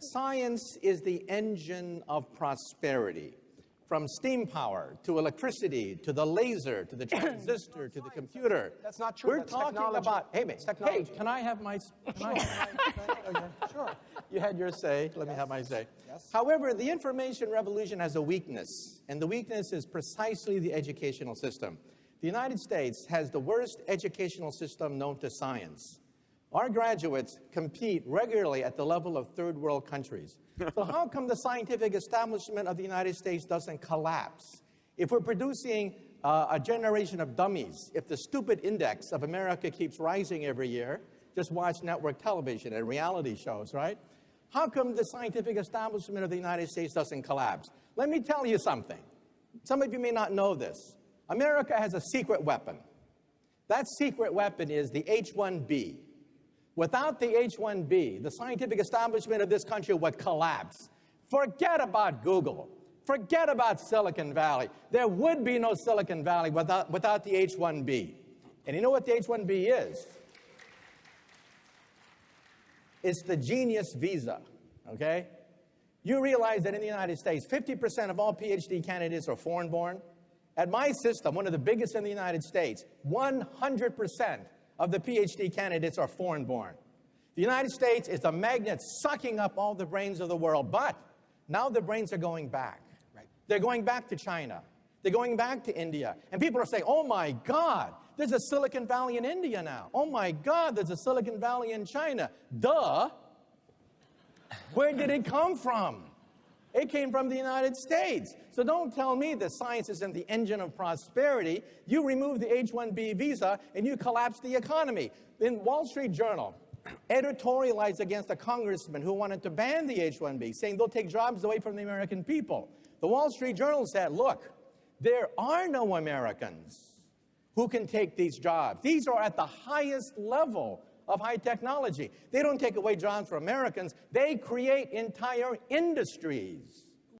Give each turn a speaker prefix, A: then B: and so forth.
A: Science is the engine of prosperity. From steam power to electricity to the laser to the transistor to the computer.
B: That's not true.
A: We're
B: That's
A: talking
B: technology.
A: about. Hey, mate, hey, can I have my? Can I have
B: Okay, oh, Sure.
A: you had your say. Let me have my say.
B: Yes.
A: However, the information revolution has a weakness, and the weakness is precisely the educational system. The United States has the worst educational system known to science. Our graduates compete regularly at the level of third world countries. So how come the scientific establishment of the United States doesn't collapse? If we're producing uh, a generation of dummies, if the stupid index of America keeps rising every year, just watch network television and reality shows, right? How come the scientific establishment of the United States doesn't collapse? Let me tell you something. Some of you may not know this. America has a secret weapon. That secret weapon is the H-1B. Without the H-1B, the scientific establishment of this country would collapse. Forget about Google. Forget about Silicon Valley. There would be no Silicon Valley without, without the H-1B. And you know what the H-1B is? It's the genius visa, okay? You realize that in the United States, 50% of all PhD candidates are foreign born? At my system, one of the biggest in the United States, 100% of the PhD candidates are foreign born. The United States is a magnet sucking up all the brains of the world, but now the brains are going back.
B: Right.
A: They're going back to China. They're going back to India. And people are saying, oh my God, there's a Silicon Valley in India now. Oh my God, there's a Silicon Valley in China. Duh. Where did it come from? It came from the United States. So don't tell me that science isn't the engine of prosperity. You remove the H-1B visa and you collapse the economy. In Wall Street Journal, editorialized against a congressman who wanted to ban the H-1B, saying they'll take jobs away from the American people. The Wall Street Journal said, look, there are no Americans who can take these jobs. These are at the highest level of high technology. They don't take away jobs for Americans, they create entire industries.